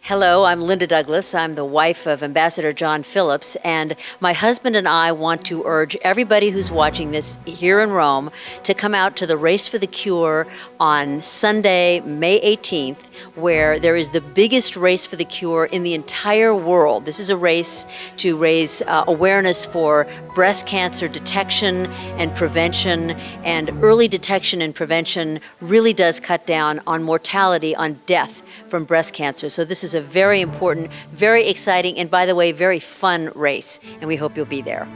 Hello, I'm Linda Douglas. I'm the wife of Ambassador John Phillips, and my husband and I want to urge everybody who's watching this here in Rome to come out to the Race for the Cure on Sunday, May 18th, where there is the biggest race for the cure in the entire world. This is a race to raise uh, awareness for breast cancer detection and prevention, and early detection and prevention really does cut down on mortality, on death from breast cancer. So this is is a very important, very exciting, and by the way, very fun race, and we hope you'll be there.